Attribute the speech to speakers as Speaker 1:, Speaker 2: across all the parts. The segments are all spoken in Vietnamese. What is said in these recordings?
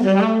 Speaker 1: Mm-hmm.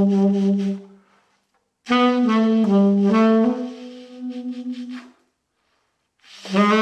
Speaker 1: Mm-hmm.